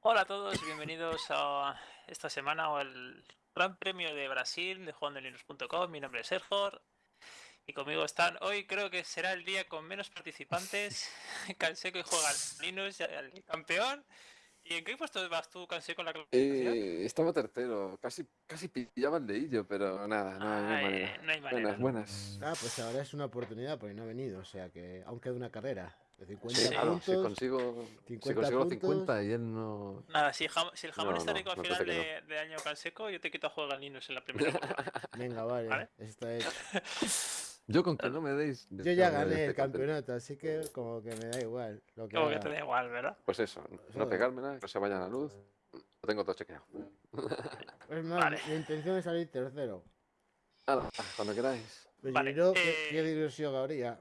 Hola a todos, bienvenidos a esta semana o el Gran Premio de Brasil de jugandolinux.com. Mi nombre es Sergio y conmigo están. Hoy creo que será el día con menos participantes. Canseco y juega Linux, el campeón. ¿Y en qué puesto vas tú, Canseco, con la clasificación? Eh, estaba tercero, casi, casi pillaba el dedillo, pero nada, no, hay manera. no hay manera. Buenas, buenas. Ah, pues ahora es una oportunidad porque no ha venido, o sea que aún queda una carrera de 50 Sí, claro, puntos. si consigo, si 50 consigo los puntos. 50 y él no... Nada, si el jamón, si el jamón No, está no, rico al no final pensé que de, de año Canseco, yo te quito a juego al Linux en la primera. Venga, vale, Vale. está hecho. Yo con que no me deis... Yo ya gané el este campeonato, así que como que me da igual. Lo que Como que te da igual, ¿verdad? Pues eso, no Joder. pegármela, que no se vaya a la luz. Lo tengo todo chequeado. Es más, Vale. mi intención es salir tercero. Hala, cuando queráis. Pero Vale, yo, ¿qué, eh, qué ilusión habría?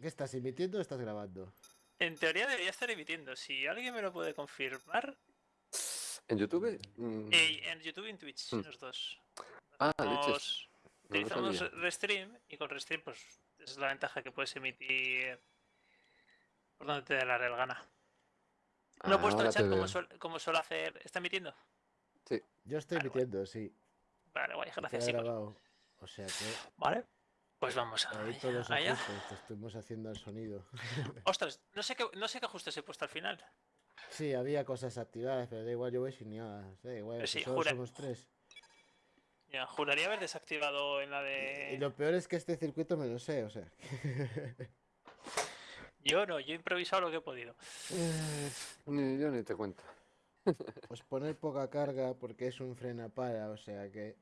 ¿Qué estás emitiendo o estás grabando? En teoría debería estar emitiendo. Si alguien me lo puede confirmar, ¿En YouTube? Mm, eh, en YouTube y en Twitch, Mm. los dos. Ah, Nos- leches. No utilizamos. Restream y con Restream pues es la ventaja que puedes emitir por donde te dé la real gana. No he Ah, puesto el chat como, suel- como suele hacer. ¿Está emitiendo? Yo estoy Vale, emitiendo, sí. Vale, guay, gracias chicos. O sea que Vale. Pues vamos a ahí todos los allá. ajustes que estuvimos haciendo al sonido. Ostras, no sé qué, no sé qué ajustes he puesto al final. Sí, había cosas activadas, pero da igual, yo voy sin nada. Da igual, si sí, solo jura- somos tres. Ya, juraría haber desactivado en la Y de. lo peor es que este circuito me lo sé, o sea. Yo no, yo he improvisado lo que he podido. Eh, Ni yo ni te cuento. Pues poner poca carga porque es un frena para, o sea que.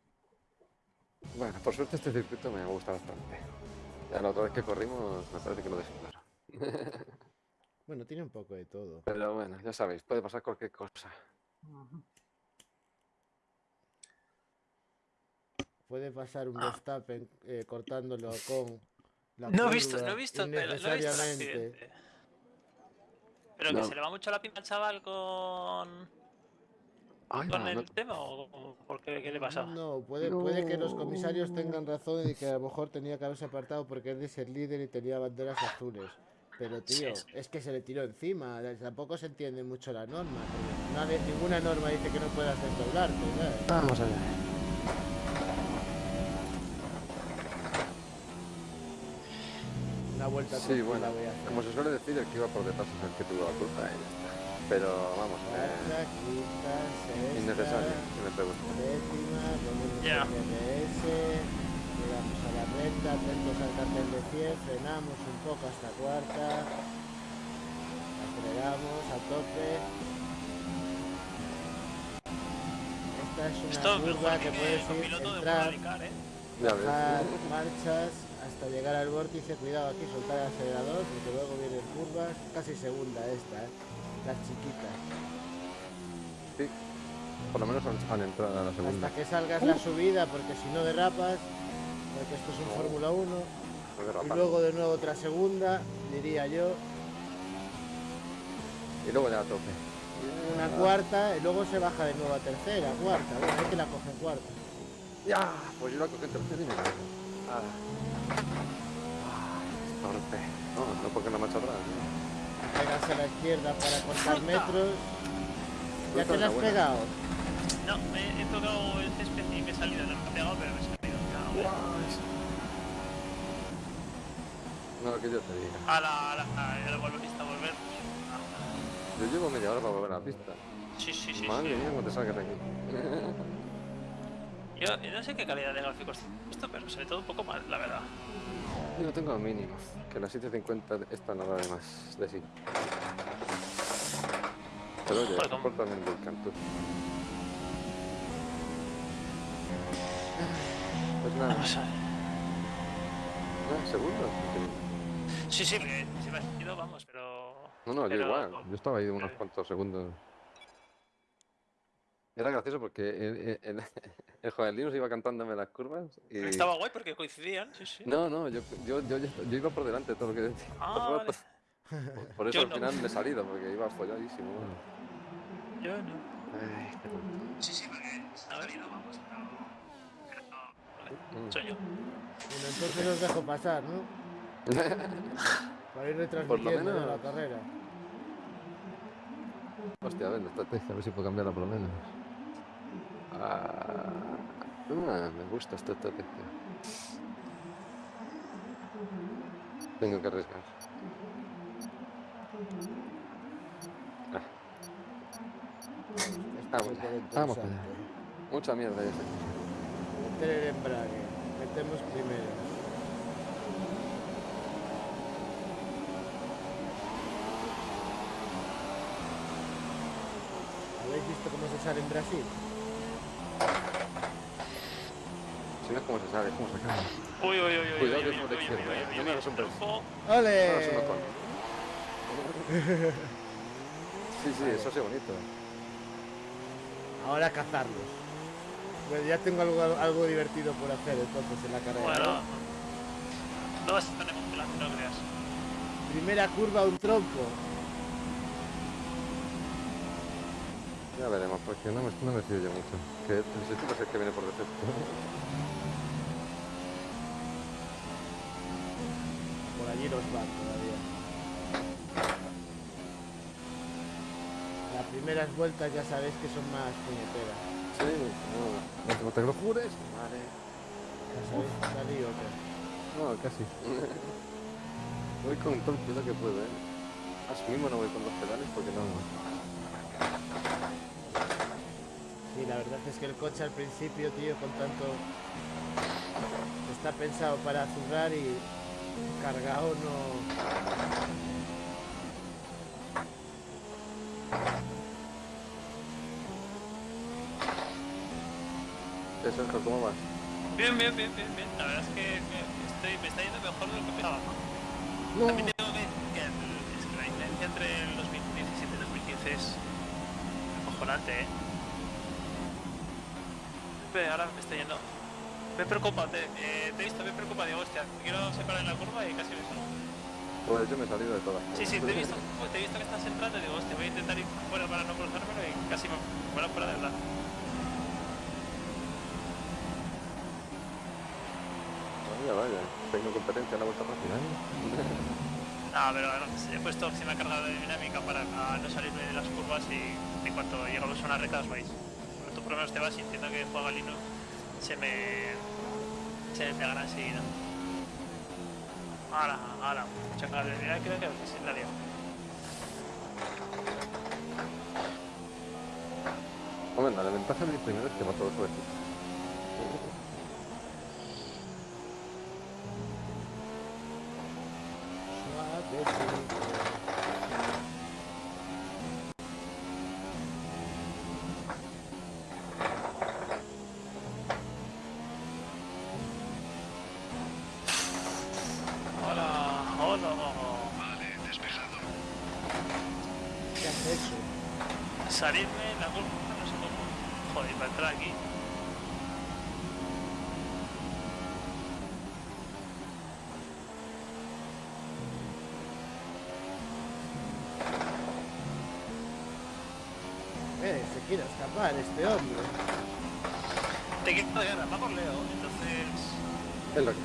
Bueno, por suerte este circuito me gusta bastante. Ya la otra vez que corrimos me parece que lo dejé claro. Bueno, tiene un poco de todo. Pero bueno, ya sabéis, puede pasar cualquier cosa. Puede pasar un Verstappen eh, cortándolo con. La No he visto, no he visto, no he visto el innecesariamente. accidente. Pero No. que se le va mucho la pinta al chaval con, Ay, con va, el no- tema o por qué, qué le pasa. No, puede, puede que los No. comisarios tengan razón y que a lo mejor tenía que haberse apartado porque es de ser líder y tenía banderas azules. Pero tío, Sí, sí. es que se le tiró encima, tampoco se entiende mucho la norma. nadie- ninguna norma dice que no puedas desdoblarte, ¿sabes? Vamos allá. Una vuelta Sí, bueno, voy a hacer. como se suele decir, el que iba por detrás es el que tuvo la culpa está. Pero vamos, eh, innecesario, si me pregunto. DRS, llegamos a la recta, atentos al cartel de 100, frenamos un poco hasta cuarta, aceleramos a tope. Esta es una Esto curva que que puedes ir, piloto de entrar, ¿eh? Bajar marchas hasta llegar al vórtice, cuidado aquí, soltar el acelerador, porque luego vienen curvas, casi segunda esta, ¿eh? Las chiquitas. Sí, por lo menos han, entrado a la segunda. Hasta que salgas la subida, porque si no derrapas, porque esto es un Fórmula 1, No y luego de nuevo otra segunda, diría yo, Y luego ya a tope. una cuarta, y luego se baja de nuevo a tercera, cuarta, bueno, hay que la cogen cuarta. ¡Ya! Pues yo la cogí en tercero y me gané. Ah. Ah, torpe. No, no porque no marcha atrás. ¿no? Pegas a la izquierda para cortar metros. ¿Ya te la has pegado? No, me he tocado el césped y me he salido, no me he pegado, pero me he salido. No, que yo te diga. A la, a la, a la volverista a volver. Yo llevo media hora para volver a la pista. Sí, sí, sí. Madre sí. mía, cómo te salgas de aquí. Yo, yo no sé qué calidad de gráficos tiene esto, pero se ve todo un poco mal, la verdad. Yo tengo mínimo. Que la 750 esta no da de más de sí. Pero oye, Joder, cómo- soporta también del canto. Pues nada, Vamos a ver. ¿no? ¿Segundo? Sí, sí, porque si me has ido, vamos, pero. No, no, yo Pero- igual. Yo estaba ahí unos cuantos segundos. Era gracioso porque el, el, Linus iba cantándome las curvas y... Estaba guay porque coincidían, sí, sí. No, no, yo, yo, yo, iba por delante de todo lo que decía. Ah, vale. Por, por eso Yo al no. final me he salido, porque iba folladísimo. Yo no. Ay, qué. Sí, sí, porque. A ver, no, vamos, pero. pero no, vale, soy yo. Bueno, entonces os dejo pasar, ¿no? Para ir retransmitiendo menos- la carrera. Hostia, a ver, la estrategia, a ver si puedo cambiarla por lo menos. Ah, ah, me gusta esta estrategia. Tengo que arriesgar. Ah, Vamos allá, vamos allá. interesante. mucha mierda ya sé. Meter el embrague. Metemos primero. ¿Habéis visto cómo se sale en Brasil? Si no es como se sabe, cómo se acaba. Uy, uy, uy, uy. Cuidado uy, que uy, es por uy, izquierda, uy, ¿eh? uy, No uy, me hagas un triunfo. ¡Ole! Es. Sí, sí, eso sí bonito. Ahora cazarlos. Bueno, ya tengo algo, algo divertido por hacer entonces en la carrera. Bueno, ¿no? vas a estar emocionante, no creas. Primera curva, un trompo. Ya veremos, porque no me, no me fío yo mucho. Que el sistema es el que viene por defecto. Primeras vueltas ya sabéis que son más puñeteras. Sí, no, no te lo jures. Vale. Ya salí. No, casi. voy con todo el cuidado que puedo, ¿eh? Así mismo no voy con los pedales porque no... Sí, la verdad es que el coche al principio, tío, con tanto... Está pensado para azurrar y cargado no... ¿Qué Sergio, cómo vas? Bien, bien, bien, bien, bien. La verdad es que me, estoy, me está yendo mejor de lo que pensaba. No. También tengo que, que el- es que la diferencia entre el 2017 y 2015 es acojonante, ¿eh? Ve, ahora me está yendo. Me preocupa, te, eh, te he visto, me preocupa, digo, hostia, quiero separar en la curva y casi me salgo. Pues yo me he salido de todas. Sí, sí, te he visto, te he visto que estás entrando y digo, hostia, voy a intentar ir fuera para no cruzármelo y casi me fuera fuera de verdad. Vaya, vaya. Tengo competencia en la vuelta rápida, ¿eh? No, pero he puesto opción a carga de dinámica para no salirme de las curvas y en cuanto llegamos a una recta os vais. Cuando tú por lo menos te vas y entiendo que juega Lino, se me. se me pegará enseguida. Ahora, ahora, mucha carga de dinámica, creo que sí, la lío. Hombre, la ventaja de mi primero es que va todo suavecito. Suavecito. Hola, hola. ¿Qué has hecho? Salirme en la curva, no sé cómo. Joder, para entrar aquí. Eh, se quiere escapar este hombre. Te quiero de ganas, va por Leo, entonces. Es lo que...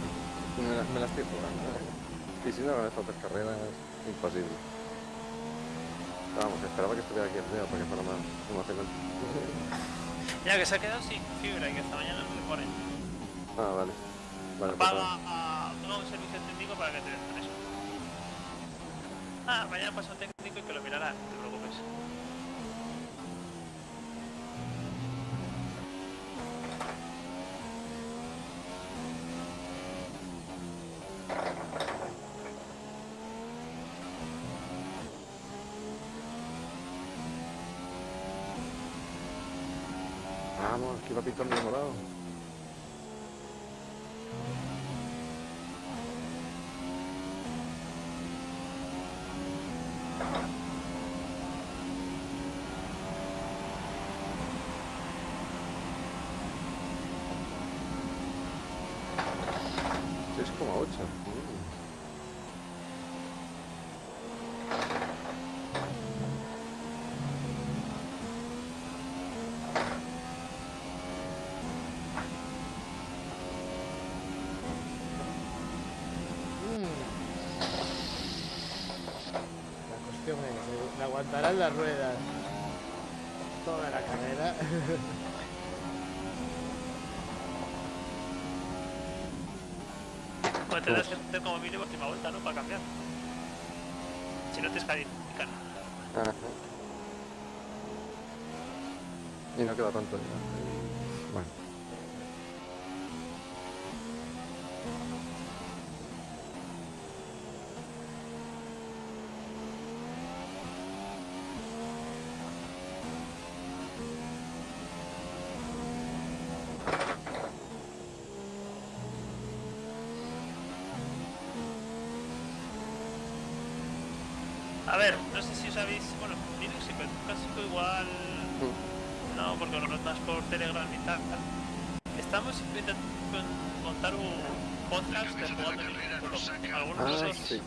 Me la, me la estoy jugando. ¿eh? Y si no, estas tres carreras, imposible. Vamos, esperaba que estuviera aquí el Leo para que fuera más emocionante. Ya que se ha quedado sin fibra y que esta mañana no le ponen. Ah, vale. Vale, pues Paga a paga un servicio técnico para que te den eso. Ah, mañana pasa un técnico y que lo mirará, aguantarán las ruedas? toda la carrera. Pues tendrás que hacer como mínimo última vuelta, ¿no? Para cambiar. Si no te descalifican. Ajá. Y no queda tanto ya. Bueno. A ver, no sé si os habéis. Bueno, Linux y clásico igual. No, porque lo notas por Telegram y tal. Estamos intentando montar un podcast de jugando Linux. Algunos Ah, de esos. sí.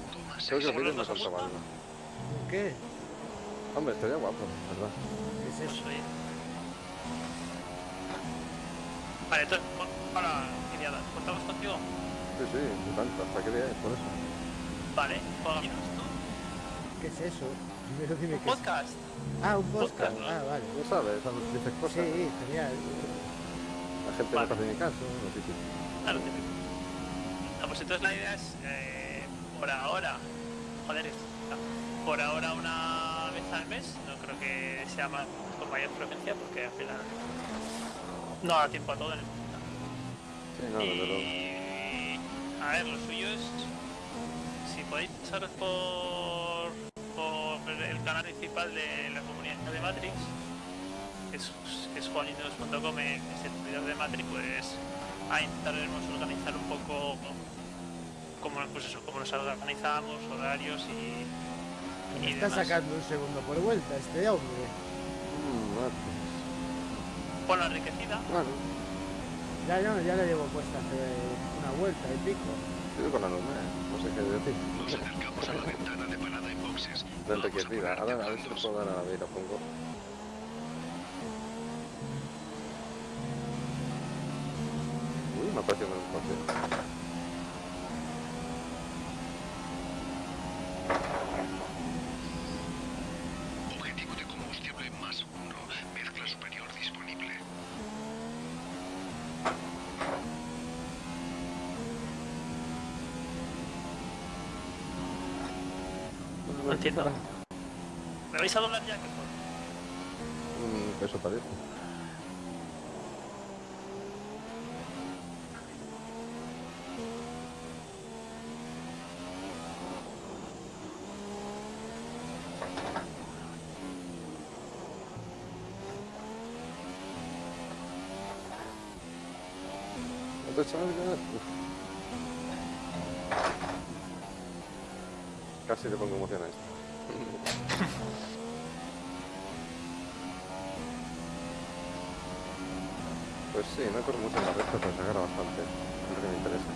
Creo que faltaba algo. ¿Qué? Hombre, estaría guapo, ¿verdad? ¿Qué es eso? oye. Vale, entonces, ahora, Iriada, ¿contamos contigo? Sí, sí, tanto. ¿Hasta qué día es? Por eso. Vale, juegas tú. ¿Qué es eso? Primero dime Un qué es. podcast. Ah, un podcast. podcast, ¿no? Ah, vale. No sabes, dices cosas. Sí, genial. La gente Vale. no hace ni caso, lo típico. Claro, típico. No, pues entonces la idea es, eh, por ahora, joder, no, por ahora una vez al mes, no creo que sea más con mayor frecuencia porque al final no da tiempo a todo en el mundo. Sí, no. Y a ver, lo suyo es, si podéis pasaros por, canal principal de la comunidad de Matrix, que es, que es el servidor de Matrix, pues ahí intentaremos organizar un poco cómo, pues eso, cómo nos organizamos, horarios y, y está demás. sacando un segundo por vuelta este hombre. Mm, bueno, Con la enriquecida, bueno, Ya, ya, ya le llevo puesta hace una vuelta y pico. con la nube, no sé qué decir. Nos acercamos a la ventana de boxes. De Vamos a Ahora a ver si brazos. puedo dar a la vida, pongo. Uy, me ha parecido un coche. ¿Me vais a doblar ya? Mm, eso parece. ¿No te. Casi le pongo emoción a esto. Pues sí, no corro mucho en la recta, pero se agarra bastante. Es lo que me interesa.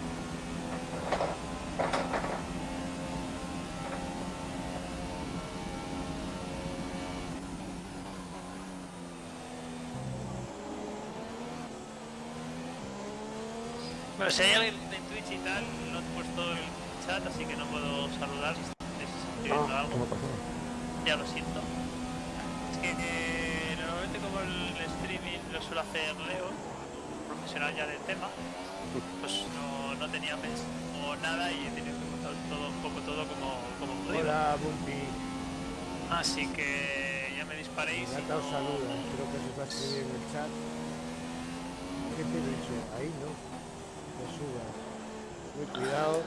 Bueno, si hay alguien de Twitch y tal, no he puesto el chat, así que no puedo saludar si estáis escribiendo Ah, algo. Ya lo siento. Es que eh, normalmente como el streaming lo suele hacer Leo, profesional ya del tema, pues no, no tenía pensado nada y he tenido que contar todo un poco todo como, como podido. Hola, Bumpy. Así que ya me disparéis Ya te os no- saluda. Creo que se va a escribir en el chat. ¿Qué te he dicho? Ahí no. Te subas. Uy, cuidado.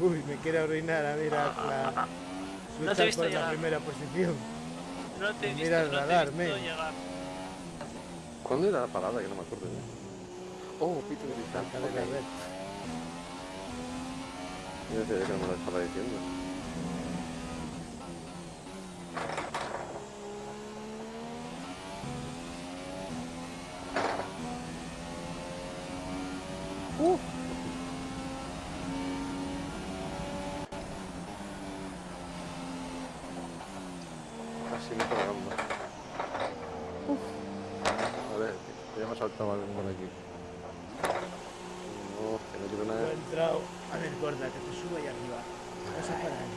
Uy, me quiere arruinar a mira la... No te he visto por la primera posición. No te he visto, Mira el no te he radar, visto llegar. ¿Cuándo era la parada? Que no me acuerdo ya. Oh, pito de cristal. De. Yo decía que no me lo estaba diciendo. Uf. Casi me la gamba. Uf. A ver, que ya me ha saltado algo por aquí. No, que no quiero No nada. he entrado. A ver, gorda, que te suba ahí arriba. Vas a parar.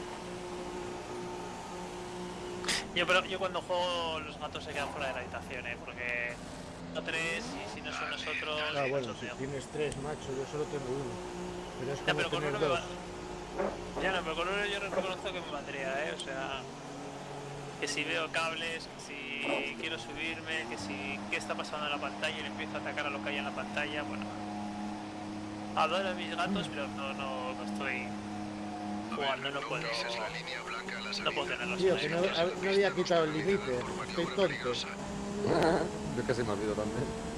Yo, pero, yo cuando juego los gatos se quedan fuera de la habitación, ¿eh? Porque no tres y si no son nosotros... Ah, bueno, si tienes tres, macho, yo solo tengo uno. Pero es Ya, pero con uno me dos. va... Ya no, pero con uno yo reconozco que me valdría, ¿eh? O sea... Que si veo cables, que si quiero subirme, que si... ¿Qué está pasando en la pantalla? Y le empiezo a atacar a lo que hay en la pantalla, bueno... Adoro a mis gatos, pero no, no, no estoy... Jugando, no puedo... No puedo Tío, ahí. que no, no había quitado el límite. Estoy tonto. Yo casi me olvido también.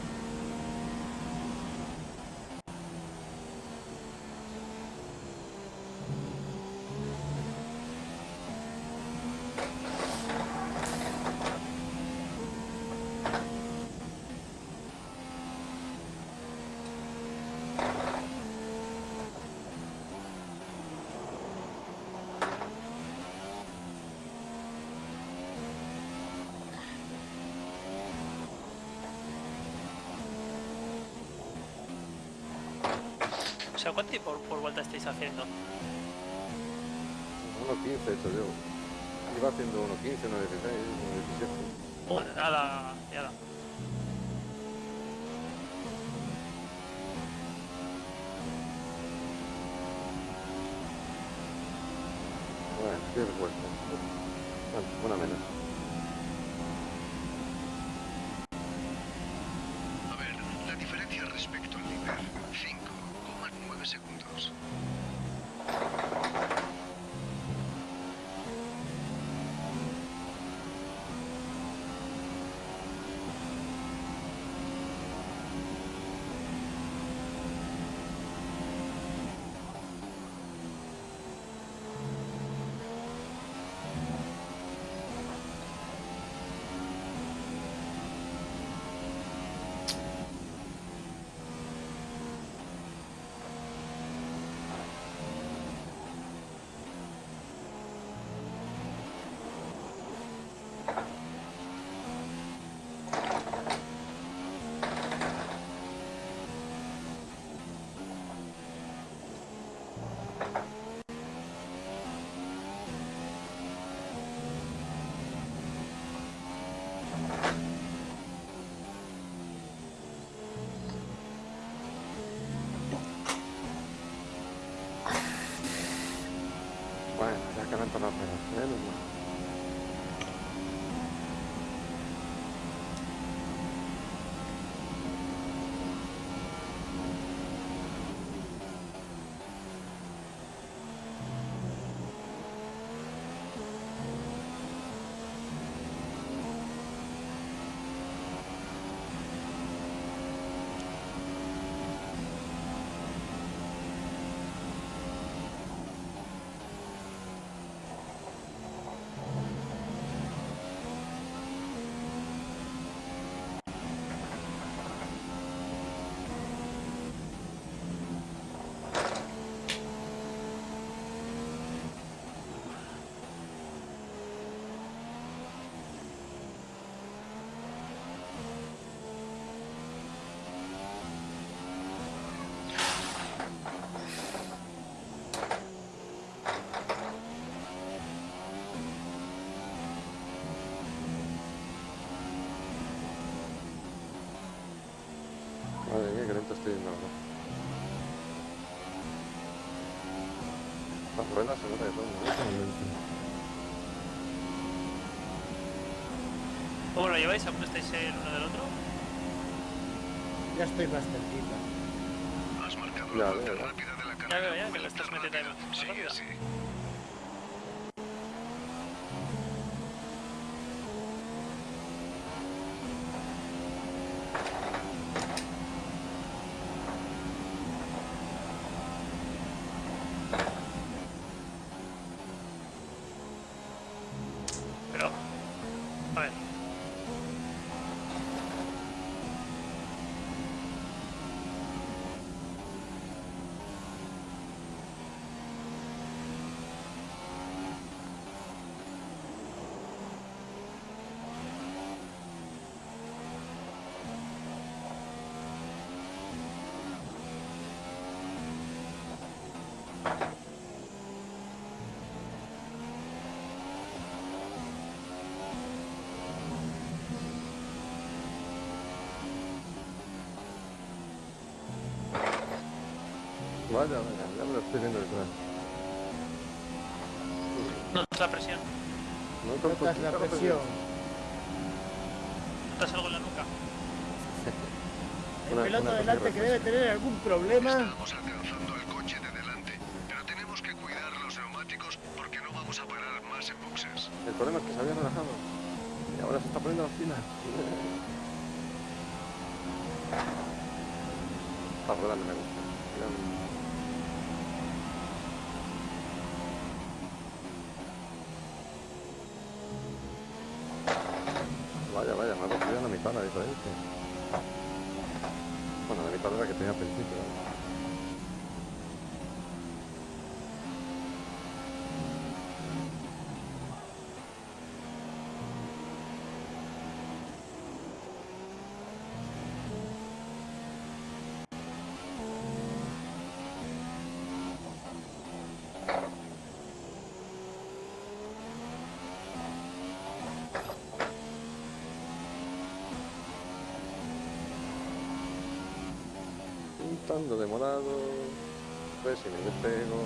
Sea, ¿cuánto tiempo por, por vuelta estáis haciendo? 1.15 he hecho yo. Iba haciendo 1.15, 1.16, 1.17. Joder, nada, ya da. Bueno, 10 vueltas. Bueno, una menos. Que me han tornado a pegar. Menos mal. Madre mía, qué lento estoy yendo ahora. Las ruedas se nota que son mucho ¿Cómo lo lleváis? ¿Aún estáis el uno del otro? Ya estoy más cerquita. Has marcado Ya la ya. rápida de la Ya carrera. veo, ya, que lo estás metiendo más Sí, rápido. sí. Pero... A ver. Vaya, vaya, ya me lo estoy viendo detrás. Notas la presión. Notas la la presión. Notas algo en la nuca. El Una- piloto una delante que debe tener algún problema. Estamos alcanzando al coche de delante, pero tenemos que cuidar los neumáticos porque no vamos a parar más en boxes. El problema es que se había relajado. Y ahora se está poniendo las pilas. Esta rueda no me gusta. Mira, Vaya, vaya, Bueno, la mitad de que tenía al principio. ¿No? Un tanto demorado. Pues si me despego.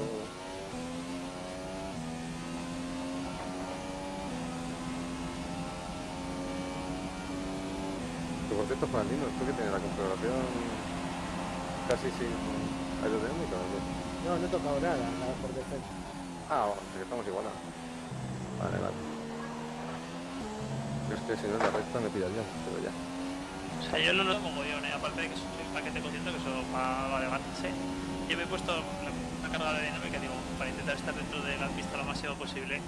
Que por cierto, Juanino, ¿tú que tienes la configuración casi sin aerodinámica? No, no he tocado nada, nada por defecto. Ah, bueno, que estamos igualados. Vale, vale. Yo es que si no la recta me pillaría, pero ya. Sea, yo lo noto mogollón, ¿eh? aparte de que es un paquete consciente que eso va a levantarse. Yo me he puesto la carga de dinámica, digo, para intentar estar dentro de la pista lo máximo posible.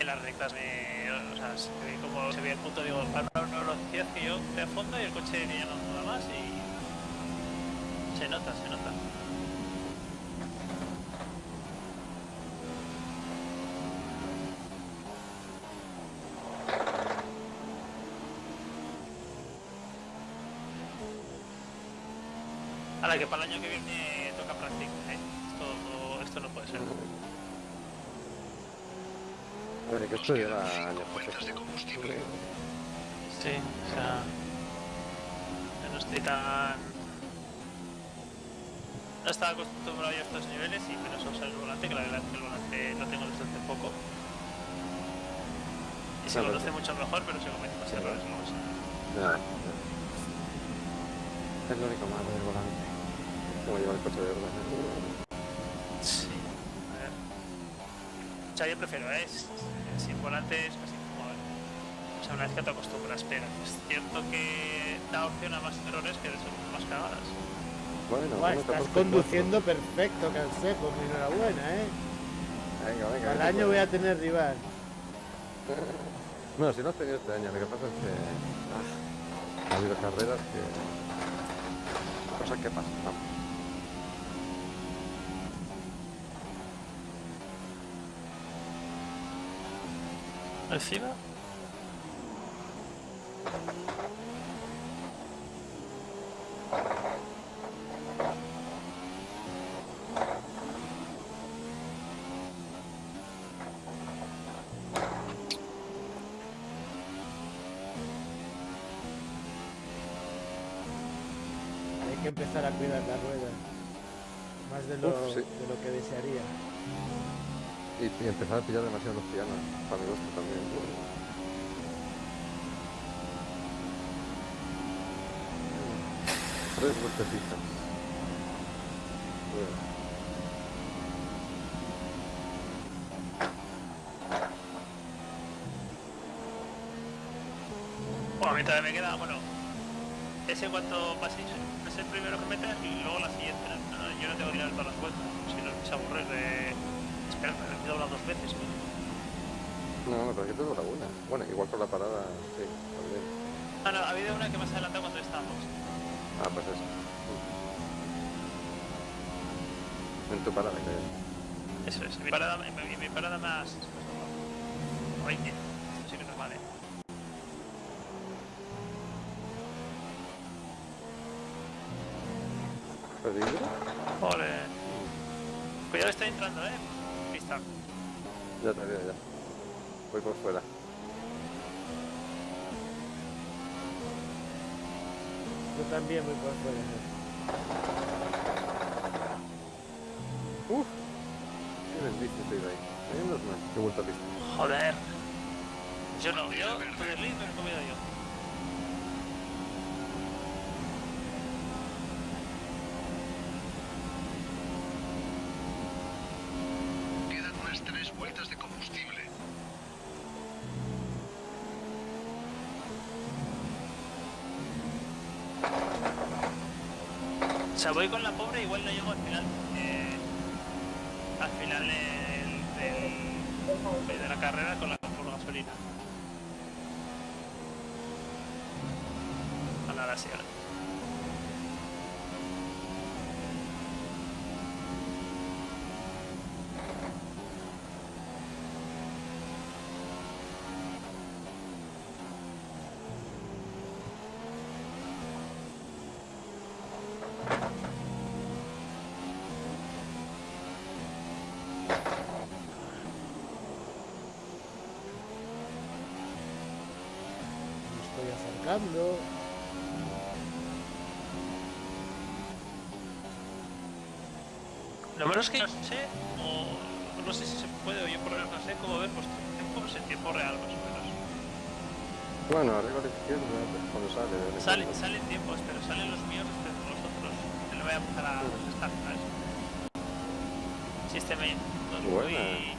En las rectas me. O sea, como se ve el punto, digo, para una velocidad que yo de fondo y el coche ya no nada más y. Se nota, se nota. Ahora que para el año que viene toca práctica, ¿eh? Esto, esto no puede ser. Bueno, que esto lleva años. pues, Vueltas de combustible. Sí, o sea. yo no estoy tan. No estaba acostumbrado ya a estos niveles y menos a usar el volante, que la verdad es que el volante lo tengo desde hace poco. Y se conoce mucho mejor, pero se cometen más errores sí. Ya, ya. Es lo único malo del volante. Como lleva el coche de verdad. Sí. A ver. O sea, yo prefiero, ¿eh? Sin volante es casi como. O sea, una vez que te acostumbras, pero es cierto que da opción a más errores que de más cagadas. Bueno, bueno, estás 14, conduciendo perfecto, Canseco, mi enhorabuena, ¿eh? Venga, venga. Al año voy a tener rival. No, si no has tenido este año, lo que pasa es que. ah, ha habido carreras que. Cosas que pasan, vamos. Encima. Hay que empezar a cuidar la rueda. Más de lo, Uf, sí. de lo que desearía. Y, y empezar a pillar demasiado los pianos. Para mi gusto también. Tres vueltecitas. Bueno. A mí todavía me queda, bueno, ese cuanto paséis es el primero que metes y luego la siguiente. No, no, yo no tengo que ir a todas las vueltas, si no se aburre de esperar, me he doblado dos veces. No, me parece que te dura una. Bueno, igual por la parada, sí, también. Ah, no, ha habido una que más adelantado cuando estábamos. Ah, pues eso. En tu parada, creo. Eso es, mi parada, mi, mi- mi parada más... Oye, esto sí que no es mal, ¿eh? ¿Peligro? Ole. Cuidado, está entrando, ¿eh? Pista. Ya te veo, ya. Voy por fuera. También voy por fuera. Uf. Qué bendice estoy ahí. Menos mal. Qué vuelta a pista. Joder. Yo no, yo lead me lo he comido yo. Quedan unas tres vueltas de combustible. O sea, voy con la pobre, igual no llego al final. eh, al final de la carrera con la por gasolina. Ahora, ahora sí, ahora. Me Lo menos que no sé, o no sé si se puede, o yo por lo menos no sé cómo ver vuestros tiempos en tiempo real, más o menos. Bueno, arriba a la izquierda, cuando sale. Salen, salen tiempos, pero salen los míos desde los otros. Que le voy a empezar a estar, ¿sabes? Sistema Buena. y...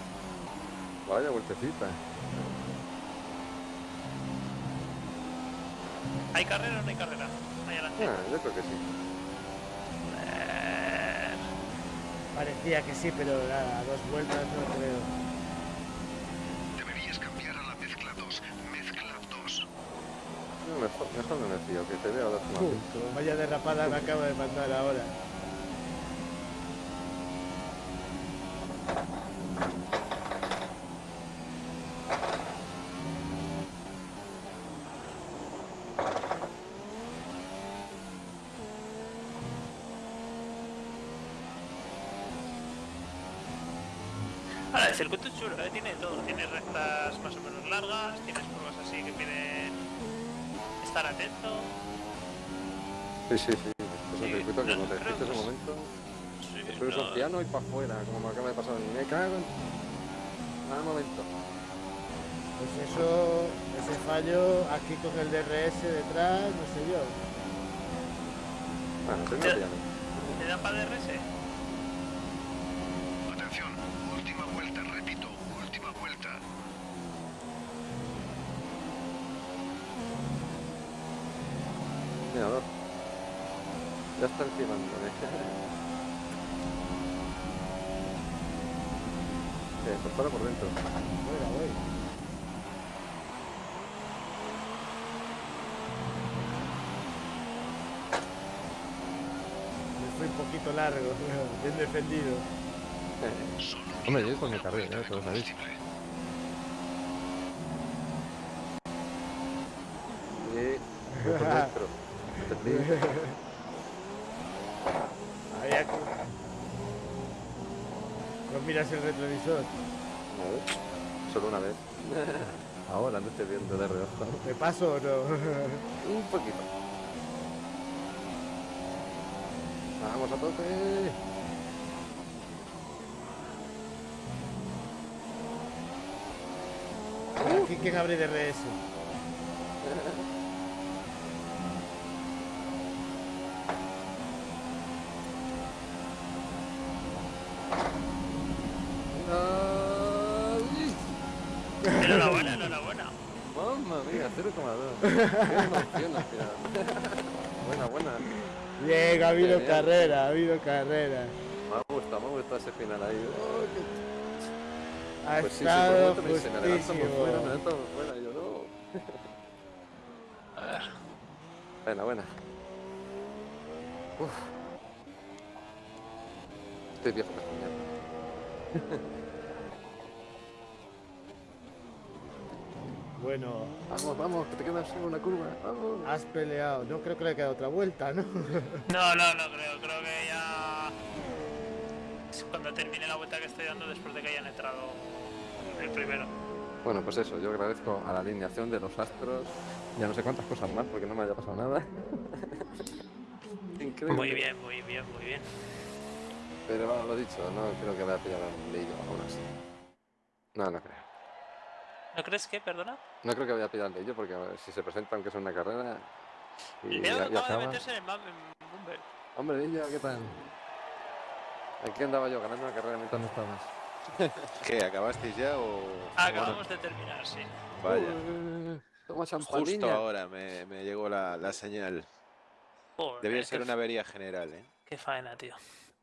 Vaya vueltecita. ¿Hay carrera o no hay carrera? Ahí adelante. Ah, yo creo que sí. Parecía que sí, pero nada, a dos vueltas no creo. Deberías cambiar a la mezcla 2. Mezcla 2. No, mejor, mejor no me fío, que te veo dar Uf, vaya derrapada me acaba de mandar ahora. Sí, sí, sí. Es un Sí, circuito que no, como te que ese es- momento, Sí, no, un piano y para afuera, como me acaba de pasar. Me cago en... Al momento. Pues eso, ese fallo aquí con el DRS detrás, no sé yo. Bueno, piano. ¿Te dan para DRS? Atención. Última vuelta, repito. Última vuelta. Mira, dos. Está encimándome. Eh, por dentro. Fuera, voy. Me fui un poquito largo, bien defendido. Hombre, yo con mi carrera, ¿eh? de Todos sabéis. combustible. Y... voy por dentro. ¿Entendí? Ahí aquí. No miras el retrovisor. Ver. Solo una vez. Ahora no estoy viendo de reojo. ¿Me paso o no? Un poquito. Vamos a tope. Quién abre DRS. Buena, buena. Bien, ha habido bien. carrera, ha habido carrera. Me ha gustado, me ha gustado ese final ahí. Oh, qué- Ha Pues sí, sí, por estado me me adelanto por justísimo. fuera, me por fuera. Yo no. A ver. Buena, buena. Uf. Estoy viejo Bueno, Vamos, vamos, que te quedas solo una curva. Vamos. has peleado. No creo que le quede otra vuelta, ¿no? No, no, no creo. Creo que ya. es cuando termine la vuelta que estoy dando después de que hayan entrado el primero. Bueno, pues eso, yo agradezco a la alineación de los astros. Ya no sé cuántas cosas más porque no me haya pasado nada. Increíble. Muy bien, muy bien, muy bien. Pero bueno, lo dicho, no creo que vaya a pillar al Leillo aún así. No, no creo. ¿No crees que, perdona? No creo que vaya a pillar al Leillo porque si se presenta aunque sea una carrera y, Y y acaba de acaba. meterse en el en Bumble. Hombre, Leillo, ¿qué tal? Aquí andaba yo ganando una carrera mientras no estabas. ¿Qué? ¿Acabasteis ya o...? Acabamos de terminar, sí. Vaya. Uh, toma Justo ahora me, me llegó la, la señal. Qué ser una avería general, ¿eh? Qué faena, tío.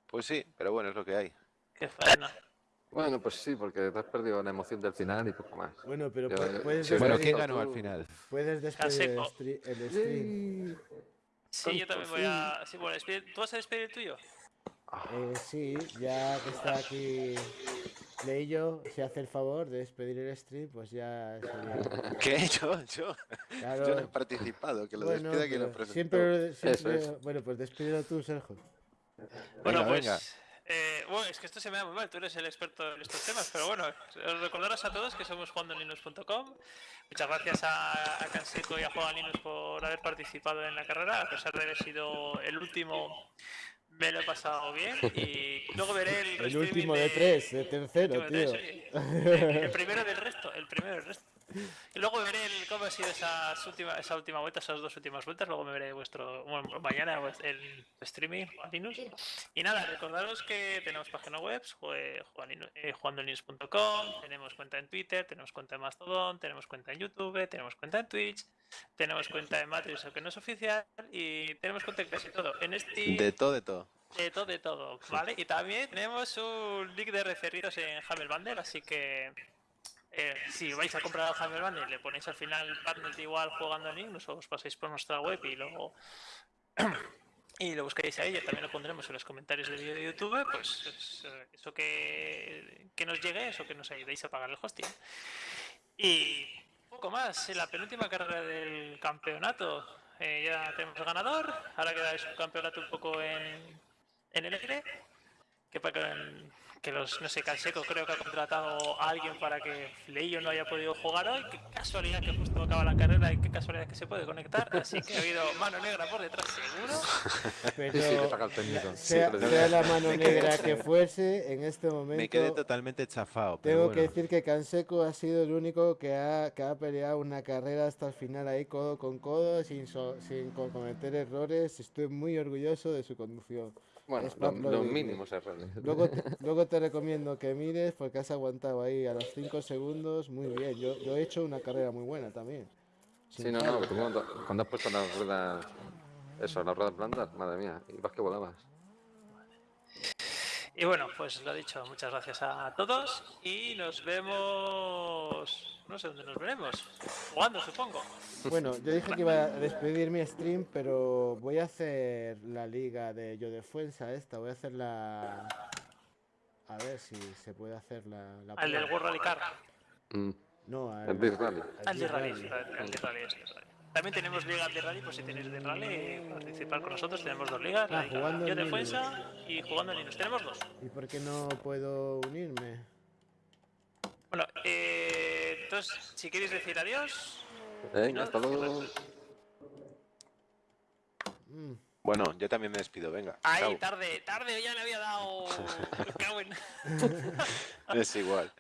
Pues sí, pero bueno, es lo que hay. Qué faena. Bueno, pues sí, porque te has perdido la emoción del final y poco más. Bueno, pero Yo- pu- puedes, sí, Bueno, Despedir- ¿quién ganó al final? puedes despedir el, stream. Sí, yo también voy a. Sí, bueno, despedir- ¿Tú vas a despedir el tuyo? Eh, sí, ya que está aquí Leillo, si hace el favor de despedir el stream, pues ya sería. ¿Qué? Yo, yo, Claro, yo no he participado, que lo bueno, despida quien lo presentó. siempre, siempre- es. bueno, pues despídelo tú, Sergio. Bueno, Venga, pues. venga. Eh, bueno, es que esto se me da muy mal, tú eres el experto en estos temas, pero bueno, os recordaros a todos que somos jugandolinux.com. Muchas gracias a, a Canseco y a Juan Linux por haber participado en la carrera, a pesar de haber sido el último. Me lo he pasado bien y luego veré el, El último de tres, de tercero, tío. tres, sí. El, el primero del resto, el primero del resto. Y luego veré el, cómo ha sido esas última, esa última vuelta, esas dos últimas vueltas. Luego me veré vuestro bueno, mañana el streaming Juan Linux. Y nada, recordaros que tenemos página web, eh, jugandolinux.com, tenemos cuenta en Twitter, tenemos cuenta en Mastodon, tenemos cuenta en YouTube, tenemos cuenta en Twitch, tenemos cuenta en Matrix, aunque no es oficial, y tenemos cuenta en casi todo. En Steam, De todo, de todo. de todo, de todo, ¿vale? Y también tenemos un link de referidos en Hammer Bundle, así que eh, si vais a comprar el Hammer Bundle, le ponéis al final de igual jugando en Linux, os pasáis por nuestra web y luego y lo buscáis ahí, ya también lo pondremos en los comentarios del vídeo de YouTube, pues es, eh, eso que, que nos llegue, eso que nos ayudéis a pagar el hosting. Y poco más, en la penúltima carrera del campeonato eh, ya tenemos el ganador, ahora queda el campeonato un poco en, en el aire, que para que, los, no sé, Canseco creo que ha contratado a alguien para que Leillo no haya podido jugar hoy, qué casualidad que justo acaba la carrera y qué casualidad que se puede conectar, así que ha habido mano negra por detrás seguro. Pero sea, sea la mano negra que fuese, en este Me quedé momento totalmente chafado. Pero tengo bueno. que decir que Canseco ha sido el único que ha, que ha peleado una carrera hasta el final ahí codo con codo, sin, so- sin co- cometer errores. Estoy muy orgulloso de su conducción. Bueno, los mínimos errores. Luego, luego te recomiendo que mires porque has aguantado ahí a los 5 segundos muy bien. Yo, yo he hecho una carrera muy buena también. Sí, no, no, cuando, cuando has puesto las ruedas, eso, las ruedas blandas, madre mía, y vas que volabas. Y bueno, pues lo dicho, muchas gracias a todos y nos vemos, no sé dónde nos veremos, jugando supongo. Bueno, yo dije que iba a despedir mi stream, pero voy a hacer la liga de Yo Defensa esta. Voy a hacer la... A ver si se puede hacer la... la Al del. World Rally Car, Mm, No, al, el Dirt Rally. al de Rally, al de Rally. También tenemos ligas de rally, pues si tenéis de rally, participar con nosotros, tenemos dos ligas, la Ah, liga jugando en Yo Linux. Defensa y jugando en Linux, tenemos dos. ¿Y por qué no puedo unirme? Bueno, eh, entonces, si queréis decir adiós, Venga, hasta luego. Mm, Bueno, yo también me despido, venga. Ay, chao. tarde, tarde, ya le había dado. Me cago en- Es igual.